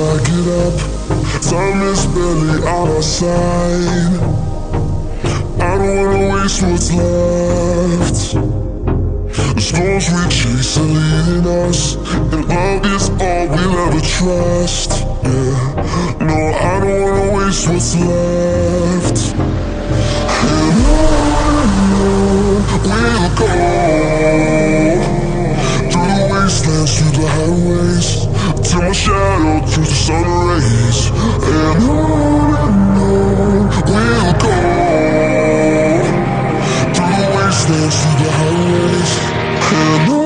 I get up Time is barely on our side I don't wanna waste what's left. The storms we chase are leading us And love is all we'll ever trust. Yeah, no, I don't wanna waste what's left. And on we'll go Through the wastelands, through the highways feel my shadow through the sun rays And on and on we'll go. Through the wastelands, through the highways And on